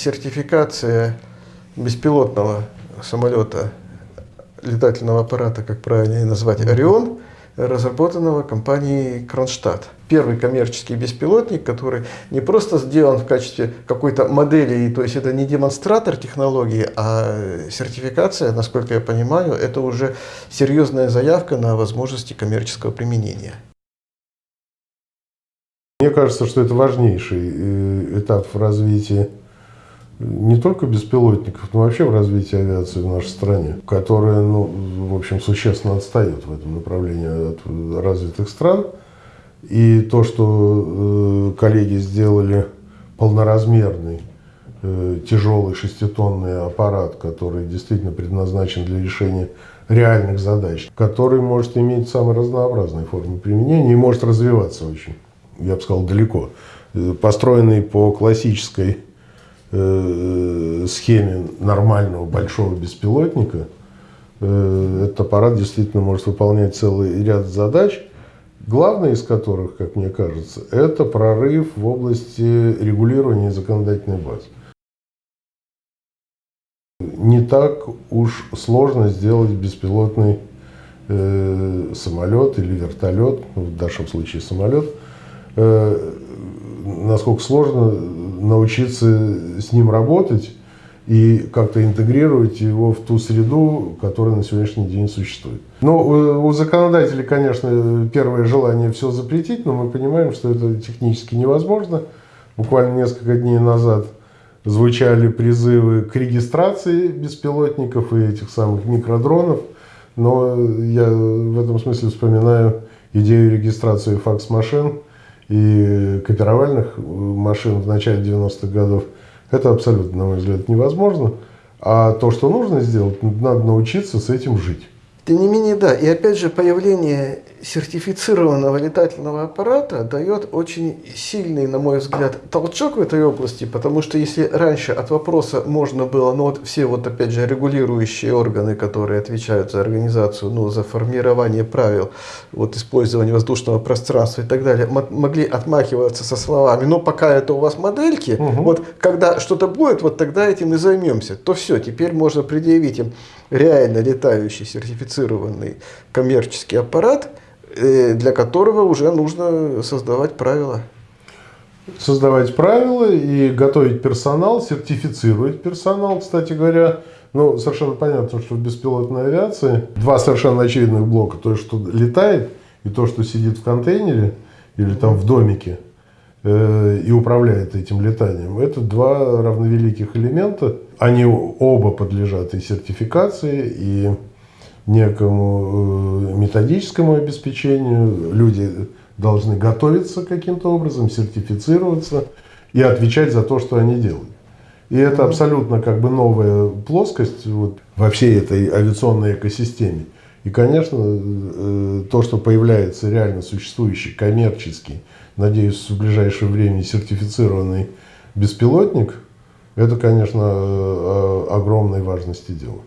сертификация беспилотного самолета, летательного аппарата, как правильно назвать, «Орион», разработанного компанией Кронштадт. Первый коммерческий беспилотник, который не просто сделан в качестве какой-то модели, то есть это не демонстратор технологии, а сертификация, насколько я понимаю, это уже серьезная заявка на возможности коммерческого применения. Мне кажется, что это важнейший э, этап в развитии не только беспилотников, но вообще в развитии авиации в нашей стране, которая, ну, в общем, существенно отстает в этом направлении от развитых стран. И то, что э, коллеги сделали полноразмерный э, тяжелый шеститонный аппарат, который действительно предназначен для решения реальных задач, который может иметь самые разнообразные формы применения и может развиваться очень, я бы сказал, далеко. Э, построенный по классической Э, схеме нормального большого беспилотника, э, этот аппарат действительно может выполнять целый ряд задач, главная из которых, как мне кажется, это прорыв в области регулирования законодательной базы. Не так уж сложно сделать беспилотный э, самолет или вертолет, в нашем случае самолет, э, насколько сложно научиться с ним работать и как-то интегрировать его в ту среду, которая на сегодняшний день существует. Но у, у законодателей, конечно, первое желание все запретить, но мы понимаем, что это технически невозможно. Буквально несколько дней назад звучали призывы к регистрации беспилотников и этих самых микродронов, но я в этом смысле вспоминаю идею регистрации факс-машин, и копировальных машин в начале 90-х годов, это абсолютно, на мой взгляд, невозможно. А то, что нужно сделать, надо научиться с этим жить. Тем не менее, да. И опять же, появление сертифицированного летательного аппарата дает очень сильный, на мой взгляд, толчок в этой области, потому что если раньше от вопроса можно было, ну вот все вот опять же регулирующие органы, которые отвечают за организацию, ну за формирование правил, вот использование воздушного пространства и так далее, могли отмахиваться со словами, ну пока это у вас модельки, угу. вот когда что-то будет, вот тогда этим и займемся, то все, теперь можно предъявить им реально летающий сертифицированный коммерческий аппарат, для которого уже нужно создавать правила. Создавать правила и готовить персонал, сертифицировать персонал, кстати говоря. Ну, совершенно понятно, что в беспилотной авиации два совершенно очевидных блока. То, что летает, и то, что сидит в контейнере или там в домике э, и управляет этим летанием. Это два равновеликих элемента. Они оба подлежат и сертификации, и некому э, методическому обеспечению. Люди должны готовиться каким-то образом, сертифицироваться и отвечать за то, что они делают. И это абсолютно как бы новая плоскость вот, во всей этой авиационной экосистеме. И, конечно, э, то, что появляется реально существующий, коммерческий, надеюсь, в ближайшее время сертифицированный беспилотник, это, конечно, э, огромной важности дело.